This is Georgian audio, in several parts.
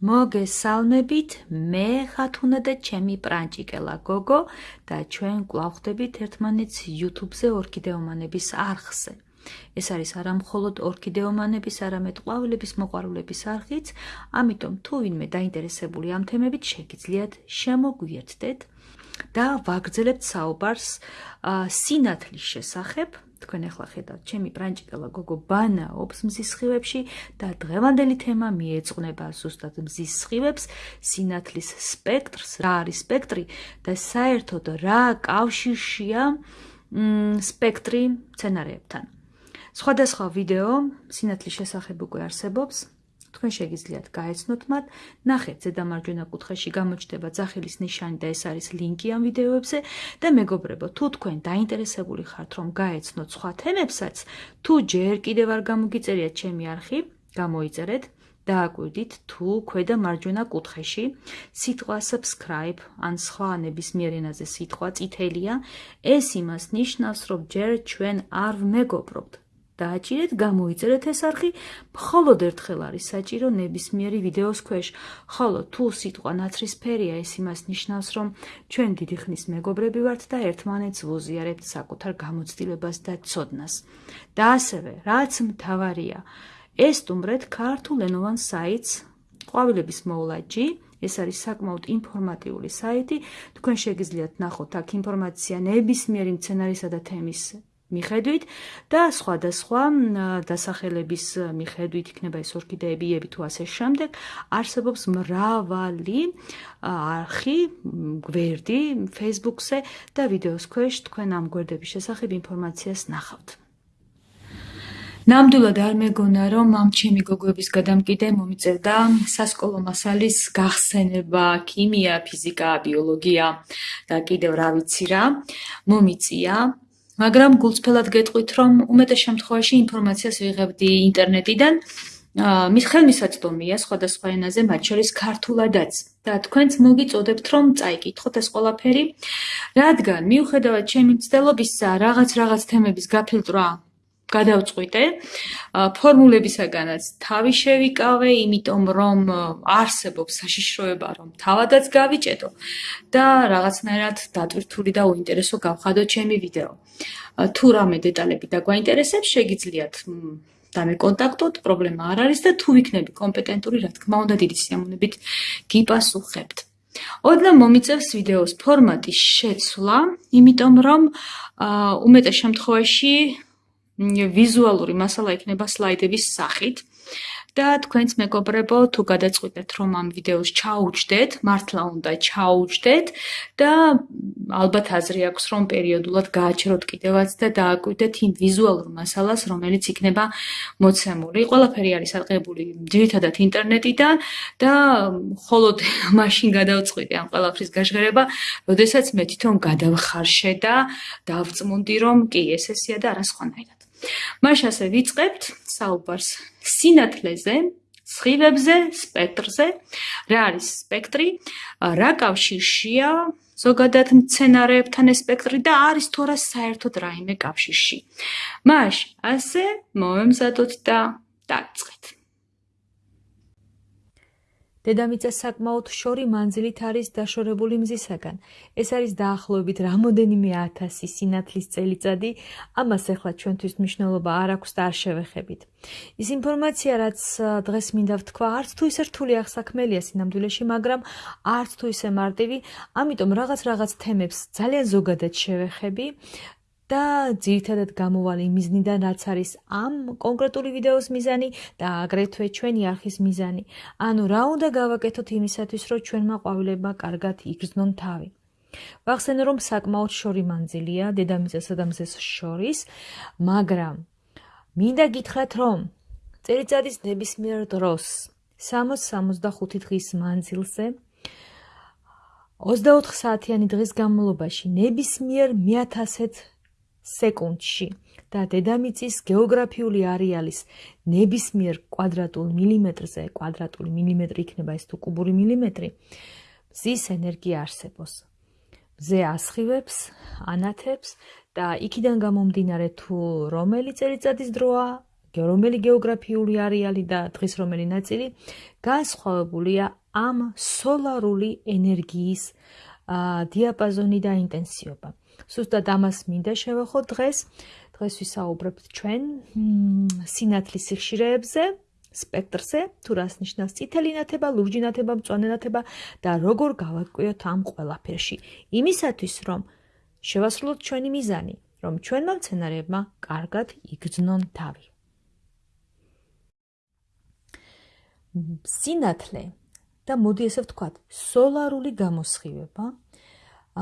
მოგესალმებით, მე ხათუნა და ჩემი პრანჭიკელა გოგო და ჩვენ კვლავ ხდებით ერთმანეთს YouTube-ზე ორქიდეომანების არხზე. ეს არის არა მხოლოდ ორქიდეომანების, არამედ ყვავილების მოყვარულების არხიც, ამიტომ თუ ვინმე დაინტერესებული ამ თემებით, შეგიძლიათ შემოგვიერთდეთ და ვაგრძელებთ საუბარს სინათლის შესახებ. თქვენ ახლა ხედავთ ჩემი პრანჭიკელა გოგო ბანაობს მზის სხივებში და დღევანდელი თემა მიეძღვნება ზუსტად მზის სხივებს, სინათლის სპექტრს, რა არის სპექტრი და საერთოდ რა კავშირშია სპექტრი სცენარეებთან. სხვადასხვა ვიდეო სინათლის შესახებ უკვე არსებობს, თქვენ შეგიძლიათ გაეცნოთ მათ. ნახეთ ზედა მარჯვენა კუთხეში გამოჩნდება ძახილის ნიშანი და ეს არის ლინკი ამ ვიდეოებზე და მეგობრებო, თუ თქვენ დაინტერესებული ხართ რომ გაეცნოთ სხვა თემებსაც, თუ ჯერ კიდევ არ გამოგიწერიათ ჩემი არხი, გამოიწერეთ. დააკვირდით თუ ქვედა მარჯვენა კუთხეში სიტყვა subscribe ან სხვა ნებისმიერ ენაზე სიტყვა წითელია ეს იმას ნიშნავს რომ ჯერ ჩვენ არ მეგობრობთ დააჭირეთ, გამოიწერეთ ეს არხი, მხოლოდ ერთხელ არის საჭირო ნებისმიერი ვიდეოს ქვეშ. ხოლო თუ სიტყვა ნაცრისფერია, ეს იმას ნიშნავს, რომ ჩვენ დიდი ხნის მეგობრები ვართ და ერთმანეთს ვუზიარებთ საკუთარ გამოცდილებას და ცოდნას. და ასევე, რაც მთავარია, ეს სტუმრეთ ქართულ ენოვან საიტს ყვავილების მოვლაჯი ეს არის საკმაოდ ინფორმატიული საიტი. თქვენ შეგიძლიათ ნახოთ აქ ინფორმაცია ნებისმიერი მცენარისა და თემის მიხედვით და სხვადასხვა დასახელების მიხედვით იქნება ეს ორქიდეები, იები თუ ასე შემდეგ, არსებობს მრავალი არხი, გვერდი Facebook-ზე და ვიდეოს ქვეშ თქვენ ამ გვერდების შესახებ ინფორმაციას ნახავთ. ნამდვილად არ მეგონა რომ ამ ჩემი გოგოების გადამკიდე მომიწევდა სასკოლო მასალის გახსენება, ქიმია, ფიზიკა, ბიოლოგია და კიდევ რა ვიცი რა მომიწია. მაგრამ გულწრფელად გეტყვით, რომ უმეტეს შემთხვევაში ინფორმაციას ვიღებდი ინტერნეტიდან. მის ხელმისაწვდომია სხვადასხვა ენაზე, მათ შორის ქართულადაც. და თქვენც მოგიწოდებთ, რომ წაიკითხოთ ეს ყველაფერი, რადგან მიუხედავად ჩემი მცდელობისა, რაღაც რაღაც თემების გაფილტრვა გადავწყვიტე. ფორმულებისაგანაც თავი შევიკავე, იმიტომ რომ არსებობს საშიშროება, რომ თავადაც გავიჭედო და რაღაცნაირად დატვირთული და უინტერესო გავხადო ჩემი ვიდეო. თუ რამე დეტალები დაგვაინტერესებს, შეგიძლიათ და მე კონტაქტოთ, პრობლემა არ არის და თუ ვიქნები კომპეტენტური, რა თქმა უნდა, დიდი სიამოვნებით გიპასუხებთ. ოდნა მომიწევს ვიდეოს ფორმატის შეცვლა, იმიტომ რომ უმეტეს შემთხვევაში ვიზუალური მასალა იქნება სლაიდების სახით. და თქვენც მეგობრებო, თუ გადაწყვეტეთ, რომ ამ ვიდეოს ჩაუჯდეთ, მართლა უნდა ჩაუჯდეთ და ალბათ აზრი აქვს, რომ პერიოდულად გააჩეროთ კიდევაც და დააკვირდეთ იმ ვიზუალურ მასალას, რომელიც იქნება მოცემული. ყველაფერი არის აღებული ძირითადად ინტერნეტიდან და მხოლოდ მაშინ გადავწყვიტე ამ ყველაფრის გაჟღერება, როდესაც მე თვითონ გადავხარშე და დავწმუნდი, რომ კი, ეს ესეა და არა სხვანაირად. მაშ ასე ვიწყებთ საუბარს სინათლეზე, სხივებზე, სპექტრზე. რა არის სპექტრი? რა კავშირშია ზოგადად მცენარეებთან ეს სპექტრი და არის თორა საერთოდ რაიმე კავშირში. მაშ ასე მომემზადოთ და დაწყეთ. დედამიწა საკმაოდ შორი მანძილით არის დაშორებული მზისაგან. ეს არის დაახლოებით რამოდენიმე ათასი სინათლის წელიწადი, ამას ახლა ჩვენთვის მნიშვნელობა არ აქვს და არ შევეხებით. ის ინფორმაცია, რაც დღეს მინდა ვთქვა, არც თუ ისე რთული ახსაქმელია სინამდვილეში, მაგრამ არც თუ ისე მარტივი, ამიტომ რაღაც რაღაც თემებს ძალიან ზოგადად შევეხები და ძირითადად გამოვალ იმ მიზნიდან, რაც არის ამ კონკრეტული ვიდეოს მიზანი და აგრეთვე ჩვენი არხის მიზანი. ანუ რა უნდა გავაკეთოთ იმისათვის, რომ ჩვენმა ყვავილებმა კარგად იგრძნონ თავი. ვახსენე, რომ საკმაოდ შორი მანძილია დედამიწასა და მზეს შორის, მაგრამ მინდა გითხრათ, რომ წელიწადის ნებისმიერ დროს 60-65 დღის მანძილზე 24 საათიანი დღის განმავლობაში ნებისმიერ 1000-ეთ სეკუნდში და დედამიწის გეოგრაფიული არეალის ნებისმიერ კვადრატულ მილიმეტრზე, კვადრატული მილიმეტრი იქნება ეს თუ კუბური მილიმეტრი, მზის ენერგია არსებობს. მზე ასხივებს, ანათებს და იქიდან გამომდინარე თუ რომელი წელიწადის დროა, რომელი გეოგრაფიული არეალი და დღის რომელი ნაწილი განსხვავებულია ამ სოლარული ენერგიის დიაპაზონი და ინტენსივობა. სუსტად ამას მინდა შევეხო დღეს. დღეს ვისაუბრებთ ჩვენ სინათლის სიხშირეებზე, სპექტრზე, თუ რას ნიშნავს წითელი ნათება, ლურჯი ნათება, მწვანე ნათება და როგორ გავაკეთოთ ამ ყველაფერში. იმისათვის, რომ შევასრულოთ ჩვენი მიზანი, რომ ჩვენმა მცენარეებმა კარგად იგრძნონ თავი. სინათლე და მოდი ესე ვთქვათ, სოლარული გამოსხივება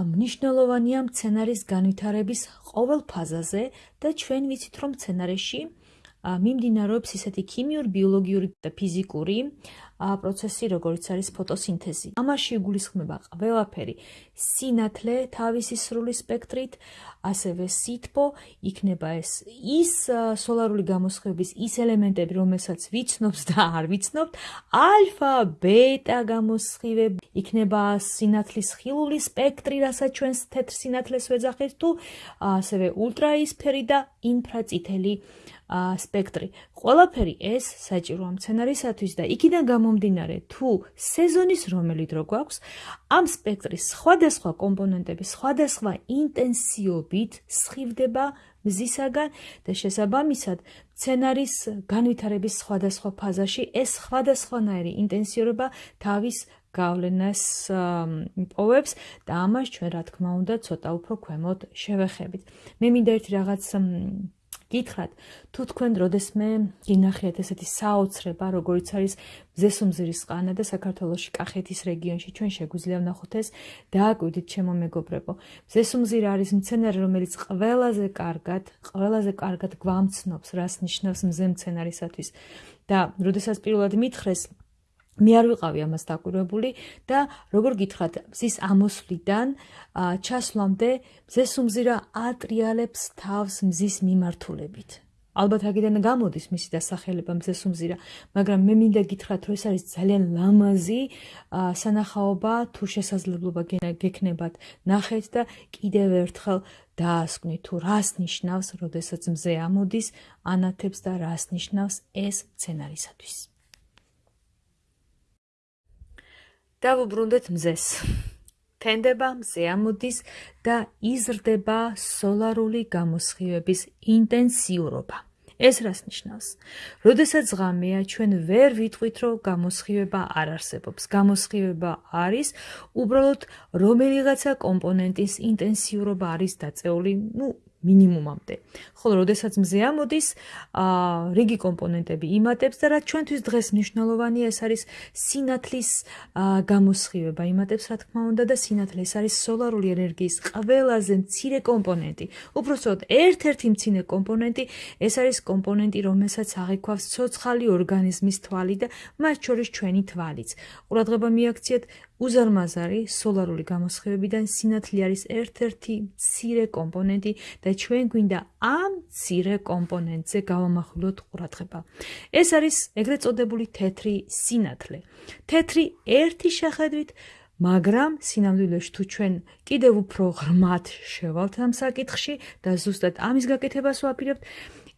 მნიშვნელოვანია მცენარის განვითარების ყოველ ფაზაზე და ჩვენ ვიცით რომ მცენარეში მიმდინარეობს ისეთი ქიმიური, ბიოლოგიური და ფიზიკური პროცესი, როგორც არის ფოტოსინთეზი. ამაში იგულისხმება ყველაფერი: სინათლე თავისი სრული სპექტრით, ასევე სითბო, იქნება ეს ის სოლარული გამოსხივების ის ელემენტები, რომელსაც ვიცნობთ და არ ვიცნობთ, ალფა, ბეტა გამოსხივები, იქნება სინათლის ხილული სპექტრი, რასაც ჩვენს თეთრ სინათლეს ვეძახით თუ ასევე ультраისფერი და ინფრაწითელი აა სპექტრი. ყველაფერი ეს საჭიროა მცენარისათვის და იქიდან გამომდინარე, თუ სეზონის რომელი დრო გვაქვს, ამ სპექტრის სხვადასხვა კომპონენტები სხვადასხვა ინტენსივობით სხივდება მზისაგან და შესაბამისად მცენარის განვითარების სხვადასხვა ფაზაში ეს სხვადასხვანაირი ინტენსივობა თავის გავლენას პოვებს და ამას ჩვენ რა თქმა უნდა ცოტა უფრო ქვემოთ შევეხებით. მე მინდა ერთი რაღაც გითხრათ, თუ თქვენ როდესმე გინახიათ ესეთი საოცრება, როგორიც არის ზესუმზირის ყანა და საქართველოსი კახეთის რეგიონში ჩვენ შეგვიძლია ვნახოთ ეს დააკვირდით ჩემო მეგობრებო. ზესუმზირა არის მცენარე, რომელიც ყველაზე კარგად, ყველაზე კარგად გვამცნობს, რას ნიშნავს მზე მცენარისათვის. და როდესაც პირველად მითხრეს მე არ ვიყავი ამას დაკვირვებული და როგორ გითხრათ მზის ამოსვლიდან ჩასვლამდე მზეს უმზირა ატრიალებს თავს მზის მიმართულებით. ალბათ აგიდან გამოდის მისი დასახელება მზეს უმზირა მაგრამ მე მინდა გითხრათ რომ ეს არის ძალიან ლამაზი სანახაობა თუ შესაძლებლობა გექნებათ ნახეთ და კიდევ ერთხელ დაასკვნით თუ რას ნიშნავს როდესაც მზე ამოდის ანათებს და რას ნიშნავს ეს სცენარისათვის დავუბრუნდეთ მზეს. თენდება მზე ამოდის და იზრდება სოლარული გამოსხივების ინტენსიურობა. ეს რას ნიშნავს? როდესაც ღამეა, ჩვენ ვერ ვიტყვით, რომ გამოსხივება არ არსებობს. გამოსხივება არის უბრალოდ რომელიღაცა კომპონენტის ინტენსიურობა არის დაწეული, ну, მინიმუმამდე. ხოლო როდესაც მზეა მოდის, აა რიგი კომპონენტები იმატებს და რაც ჩვენთვის დღეს მნიშვნელოვანია, ეს არის სინათლის გამოსხივება. იმატებს, რა თქმა უნდა, და სინათლე ეს არის სოლარული ენერგიის ყველაზე მცირე კომპონენტი. უпростоოდ ერთ-ერთი მცირე კომპონენტი, ეს არის კომპონენტი, რომელსაც აღიქვავს ცოცხალი ორგანიზმის თვალი და მათ შორის ჩვენი თვალიც. ყურადღება მიაქციეთ უზარმაზარი სოლარული გამოსხივებიდან სინათლე არის ერთ-ერთი მცირე კომპონენტი და ჩვენ გვინდა ამ მცირე კომპონენტზე გავამახვილოთ ყურადღება. ეს არის ეგრეთ წოდებული თეთრი სინათლე. თეთრი ერთი შეხედვით მაგრამ სინამდვილეში თუ ჩვენ კიდევ უფრო ღრმად შევალთ ამ საკითხში და ზუსტად ამის გაკეთებას ვაპირებთ,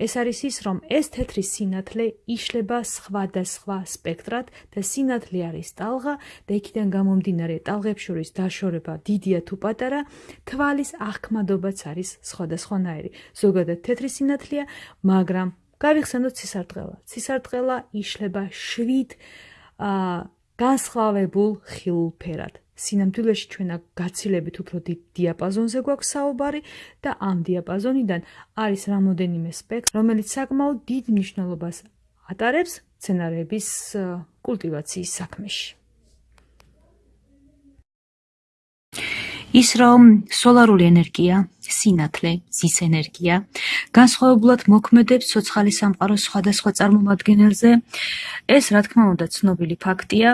ეს არის ის, რომ ეს თეთრი სინათლე იშლება სხვადასხვა სპექტრად და სინათლე არის ტალღა და იქიდან გამომდინარე ტალღებს შორის დაშორება დიდია თუ პატარა, თვალის აღქმადობაც არის სხვადასხვანაირი. ზოგადად თეთრი სინათლეა, მაგრამ გავიხსენოთ ცისარტყელა. ცისარტყელა იშლება შვიდ აა განსხვავებულ ხილფერად. სინამდვილეში ჩვენ გაცილებით უფრო დიდ დიაპაზონზე გვაქვს საუბარი და ამ დიაპაზონიდან არის რამოდენიმე სპექტრი, რომელიც საკმაოდ დიდ მნიშვნელობას ატარებს სცენარების კულტივაციის საქმეში. ის რომ სოლარული ენერგია, სინათლე, ზის ენერგია განსხვავებულად მოქმედებს ცოცხალი სამყაროს სხვადასხვა წარმომადგენელზე. ეს რა თქმა უნდა ცნობილი ფაქტია.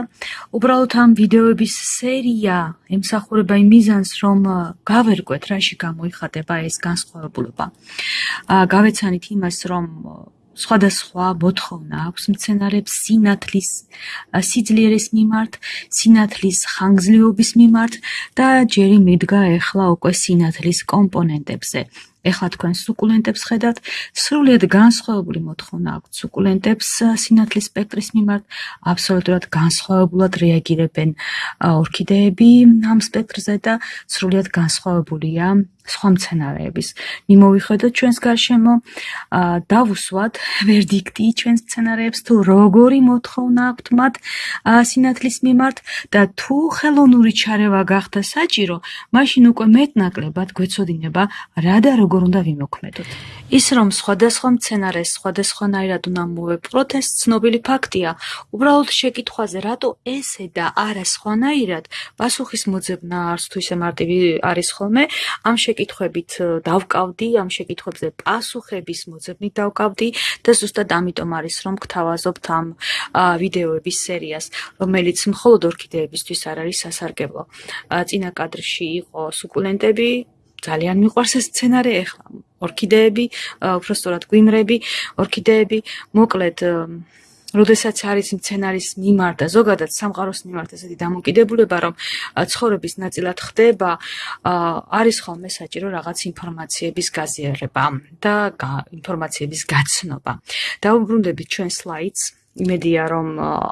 უბრალოდ ამ ვიდეოების სერია ემსახურება იმ მიზანს, რომ გავერკვეთ რაში გამოიხატება ეს განსხვავებულობა. აა გავეცანით იმას, რომ სხვადასხვა მოთხოვნა აქვს მცენარებს სინათლის სიძლიერის მიმართ, სინათლის ხანგრძლივობის მიმართ და ჯერი მიდგა ახლა უკვე სინათლის კომპონენტებზე. ეხლა თქვენ სუკულენტებს ხედავთ, სრულიად განსხვავებული მოთხოვნა აქვთ სუკულენტებს სინათლის სპექტრის მიმართ, აბსოლუტურად განსხვავებულად რეაგირებენ ორქიდეები ამ სპექტრზე და სრულიად განსხვავებულია სხვა მცენარეების. მიმოვიხედოთ ჩვენს გარშემო, დავუსვათ ვერდიქტი ჩვენს მცენარეებს თუ როგორი მოთხოვნა აქვთ მათ სინათლის მიმართ და თუ ხელოვნური ჩარევა გახდა საჭირო, მაშინ უკვე მეტნაკლებად გვეცოდინება რა და როგორ უნდა ვიმოქმედოთ. ის რომ სხვადასხვა მცენარეს სხვადასხვანაირად უნდა მოვეპყროთ, ეს ცნობილი ფაქტია. უბრალოდ შეკითხვაზე, რატო ესე და არა სხვანაირად, პასუხის მოძებნა არც თუ ისე მარტივი არის ხოლმე, ამ შეკითხვებით დავკავდი, ამ შეკითხვებზე პასუხების მოძებნით დავკავდი და ზუსტად ამიტომ არის რომ გთავაზობთ ამ ვიდეოების სერიას, რომელიც მხოლოდ ორქიდეებისთვის არ არის სასარგებლო. წინა კადრში იყო სუკულენტები, ძალიან მიყვარს ეს სცენარი ახლა ორქიდეები, უბრალოდ გვიმრები, ორქიდეები, მოკლედ როდესაც არის მცენარის მიმართ და ზოგადად სამყაროს მიმართ ესეთი დამოკიდებულება, რომ ცხოვრების ნაწილად ხდება, არის ხოლმე საჭირო რაღაც ინფორმაციების გაზიარება და ინფორმაციების გაცნობა. დაუბრუნდებით ჩვენ სლაიდს. იმედია რომ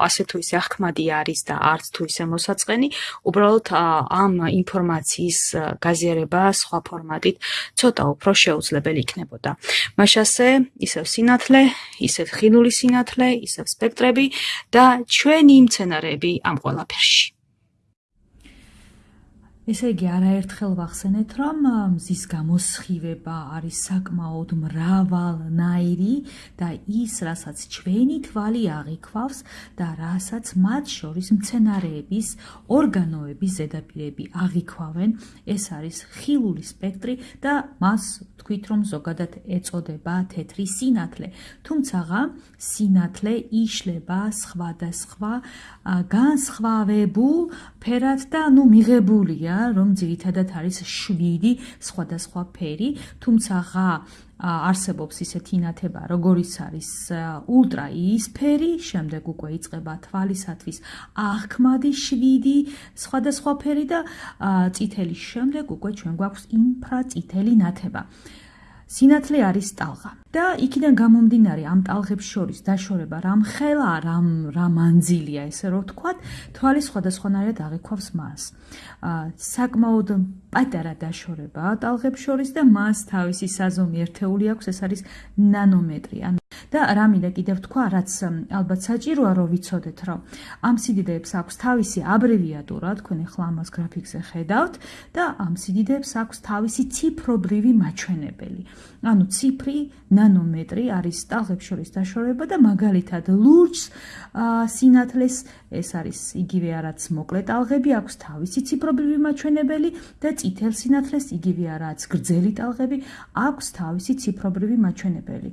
ასე თუ ისე ახკმადი არის და არც თუ ისე მოსაწყენი, უბრალოდ ამ ინფორმაციის გაზიარება სხვა ფორმატით ცოტა უფრო შეუძლებელი იქნებოდა. მაშასე ისევ სინათლე, ისევ ხილული სინათლე, ისევ სპექტრები და ჩვენი მცენარეები ამ ყველაფერში. ესე იგი არაერთხელ ვახსენეთ, რომ მზის გამოსხივება არის საკმაოდ მრავალნაირი და ის, რასაც ჩვენი თვალი აღიქვავს და რასაც მათ შორის მცენარეების ორგანოების ზედაპირები აღიქვავენ, ეს არის ხილული სპექტრი და მას თქვით, რომ ზოგადად ეწოდება თეთრი სინათლე. თუმცა სინათლე იშლება სხვადასხვა განსხვავებულ ფერად და ნუ მიღებულია რომ ძირითადად არის 7 სხვადასხვა ფერი, თუმცა ღა არსებობს ისეთი ნათება, როგორიც არის ультра იისფერი, შემდეგ უკვე იწყება თვალისათვის აღქმადი 7 სხვადასხვა ფერი და წითელი შემდეგ უკვე ჩვენ გვაქვს ინფრაწითელი ნათება. სინათლე არის ტალღა. და იქიდან გამომდინარე ამ ტალღებს შორის დაშორება რამ ხელა რამ რა მანძილია ესე რომ ვთქვათ თვალი სხვადასხვანაირად აღიქვავს მას. საკმაოდ პატარა დაშორება ტალღებს შორის და მას თავისი საზომი ერთეული აქვს ეს არის ნანომეტრი ან და რა მინდა კიდევ თქვა რაც ალბათ საჭიროა რომ ვიცოდეთ რომ ამ სიდიდეებს აქვს თავისი აბრევიატურა თქვენ ახლა ამას გრაფიკზე ხედავთ და ამ სიდიდეებს აქვს თავისი ციფრობრივი მაჩვენებელი. ანუ ციფრი ნანომეტრი არის ტალღებს შორის დაშორება და მაგალითად ლურჯს სინათლეს ეს არის იგივე რაც მოკლე ტალღები აქვს თავისი ციფრობრივი მაჩვენებელი და წითელ სინათლეს იგივე რაც გრძელი ტალღები აქვს თავისი ციფრობრივი მაჩვენებელი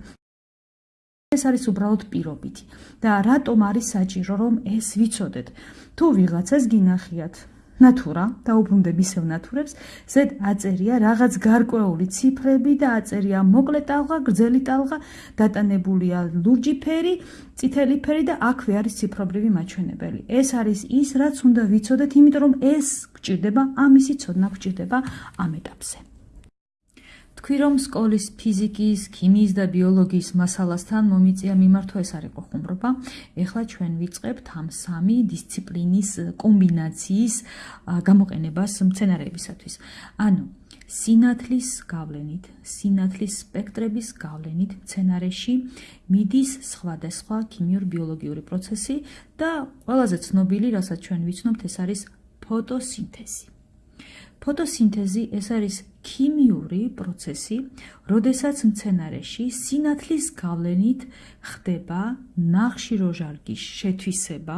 ეს არის უბრალოდ პირობითი. და რატომ არის საჭირო რომ ეს ვიცოდეთ? თუ ვიღაცას გინახიათ ნატურა დაუბრუნდებ ისევ ნატურებს ზედ აწერია რაღაც გარკვეული ციფრები და აწერია მოკლე ტალღა გრძელი ტალღა დატანებულია ლურჯი ფერი წითელი ფერი და აქვე არის ციფრობრივი მაჩვენებელი. ეს არის ის რაც უნდა ვიცოდეთ იმიტომ რომ ეს გჭირდება ამისი ცოდნა გჭირდება ამ ეტაპზე თქვი რომ სკოლის ფიზიკის, ქიმიის და ბიოლოგიის მასალასთან მომიწია მიმართვა ეს არის ყოხუმრობა. ეხლა ჩვენ ვიწყებთ ამ სამი დისციპლინის კომბინაციის გამოყენებას მცენარეებისათვის. ანუ სინათლის გავლენით, სინათლის სპექტრების გავლენით მცენარეში მიდის სხვადასხვა ქიმიურ-ბიოლოგიური პროცესი და ყველაზე ცნობილი, რასაც ჩვენ ვიცნობთ, ეს არის ფოტოსინთეზი. ფოტოსინთეზი ეს არის ქიმიური პროცესი, როდესაც მცენარეში სინათლის გავლენით ხდება ნახშირორჟანგის შეთვისება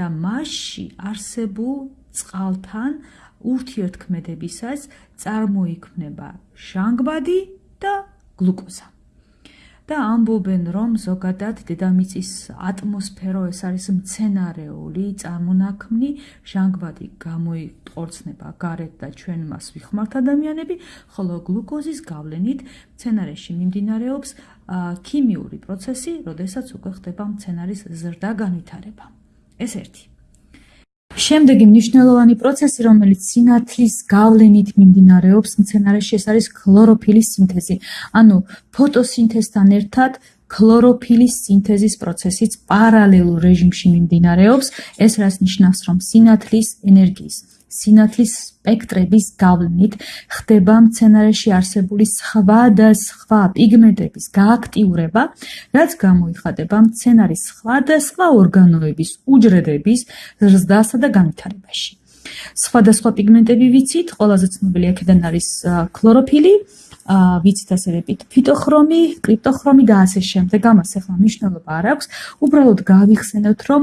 და მასში არსებულ წყალთან ურთიერთქმედებისას წარმოიქმნება ჟანგბადი და გლუკოზა. და ამბობენ რომ ზოგადად დედამიწის ატმოსფერო ეს არის მცენარეული წარმონაქმნი ჟანგბადი გამოიყორცნება გარეთ და ჩვენ მას ვიხმართ ადამიანები ხოლო გლუკოზის გავლენით მცენარეში მიმდინარეობს ქიმიური პროცესი, როდესაც უკვე ხდება მცენარის ზრდა განვითარება. ეს ერთი შემდეგი მნიშვნელოვანი პროცესი, რომელიც სინათლის გავლენით მიმდინარეობს მცენარეში, ეს არის ქლოროფილის სინთეზი. ანუ ფოტოსინთეზთან ერთად ქლოროფილის სინთეზის პროცესიც პარალელურ რეჟიმში მიმდინარეობს. ეს რას ნიშნავს, რომ სინათლის ენერგიის სინათლის სპექტრების გავლენით ხდება მცენარეში არსებული სხვა და სხვა პიგმენტების გააქტიურება, რაც გამოიხატება მცენარის სხვა და სხვა ორგანოების უჯრედების ზრდასა და განვითარებაში. სხვადასხვა პიგმენტები ვიცით, ყველაზე ცნობილი აქედან არის ქლოროფილი, ვიცით ასევე ფიტოხრომი, კრიპტოხრომი და ასე შემდეგ. ამას ახლა მნიშვნელობა არ აქვს. უბრალოდ გავიხსენოთ, რომ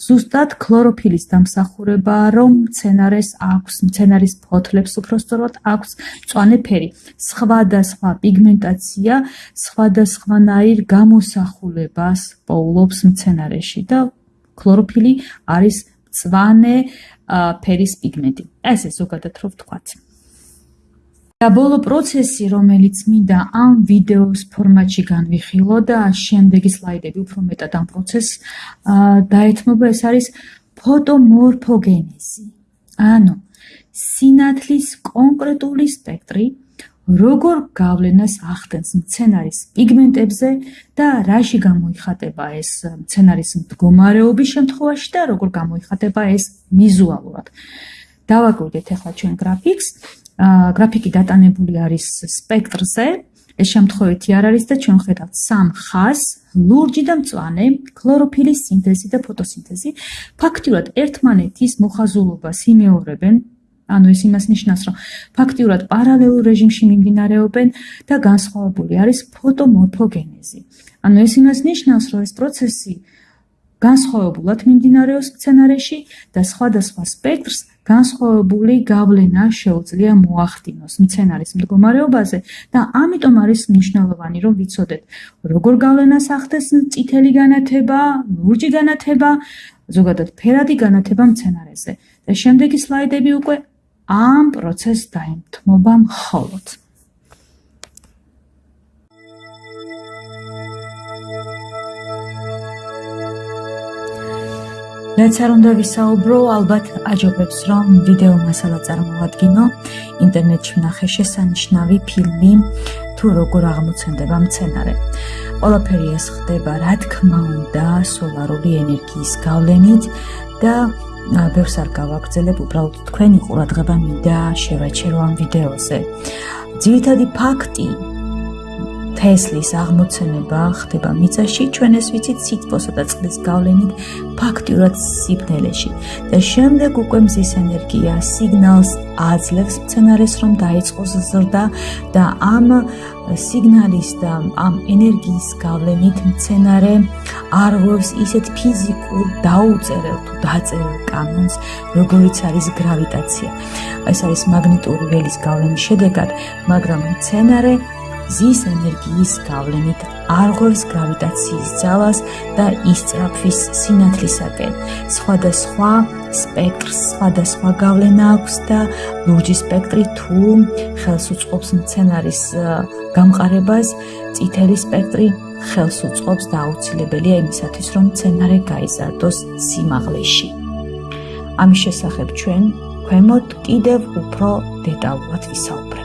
ზუსტად ქლოროფილის დამსახურება, რომ მცენარეს აქვს, მცენარის ფოთლებს უფრო სწორად აქვს მწვანე ფერი. სხვადასხვა პიგმენტაცია სხვადასხვანაირ გამოსახულებას პოულობს მცენარეში და ქლოროფილი არის მწვანე ფერის პიგმენტი. ესე ზოგადად რო ვთქვათ. და ბოლო პროცესი, რომელიც მინდა ამ ვიდეოს ფორმატში განვიხილო და შემდეგი სლაიდები უფრო მეტად ამ პროცესს დაეთმობა, ეს არის ფოტომორფოგენეზი. ანუ სინათლის კონკრეტული სპექტრი როგორ გავლენას ახდენს მცენარის პიგმენტებზე და რაში გამოიხატება ეს მცენარის მდგომარეობის შემთხვევაში და როგორ გამოიხატება ეს ვიზუალურად. დავაკვირდეთ ახლა ჩვენ გრაფიკს. გრაფიკი დატანებული არის სპექტრზე. ეს შემთხვევითი არ არის და ჩვენ ხედავთ სამ ხაზს: ლურჯი და მწვანე, ქლოროფილის სინთეზი და ფოტოსინთეზი. ფაქტიურად ერთმანეთის მოხაზულობას იმეორებენ. ანუ ეს იმას ნიშნავს, რომ ფაქტიურად პარალელურ რეჟიმში მიმდინარეობენ და განსხვავებული არის ფოტომორფოგენეზი. ანუ ეს იმას ნიშნავს, რომ ეს პროცესი განსხვავებულად მიმდინარეობს სცენარეში და სხვადასხვა სპექტრს განსხვავებული გავლენა შეუძლია მოახდინოს მცენარის მდგომარეობაზე და ამიტომ არის მნიშვნელოვანი რომ ვიცოდეთ როგორ გავლენას ახდენს წითელი განათება, ლურჯი განათება, ზოგადად ფერადი განათება მცენარეზე. და შემდეგი სლაიდები უკვე ამ პროცესს დაემთმობა მხოლოდ. რაც არ უნდა ვისაუბრო, ალბათ აჯობებს, რომ ვიდეო მასალა წარმოვადგინო. ინტერნეტში ვნახე შესანიშნავი ფილმი თუ როგორ აღმოცენდება მცენარე. ყველაფერი ეს ხდება, რა თქმა უნდა, სოლარული ენერგიის გავლენით და ბევრს არ გავაგრძელებ, უბრალოდ თქვენი ყურადღება მინდა შევაჩერო ამ ვიდეოზე. ძირითადი ფაქტი თესლის აღმოცენება ხდება მიწაში, ჩვენ ეს ვიცით სითბოსა და წყლის გავლენით ფაქტიურად სიბნელეში. და შემდეგ უკვე მზის ენერგია სიგნალს აძლევს მცენარეს, რომ დაიწყოს ზრდა და ამ სიგნალის და ამ ენერგიის გავლენით მცენარე არღვევს ისეთ ფიზიკურ დაუწერელ თუ დაწერილ კანონს, როგორიც არის გრავიტაცია. ეს არის მაგნიტური ველის გავლენის შედეგად, მაგრამ მცენარე ზის ენერგიის გავლენით არღვევს გრავიტაციის ძალას და ისწრაფვის სინათლისაკენ. სხვადასხვა სპექტრს სხვადასხვა გავლენა აქვს და ლურჯი სპექტრი თუ ხელს უწყობს მცენარის გამყარებას, წითელი სპექტრი ხელს უწყობს და აუცილებელია იმისათვის, რომ მცენარე გაიზარდოს სიმაღლეში. ამის შესახებ ჩვენ ქვემოთ კიდევ უფრო დეტალურად ვისაუბრებთ.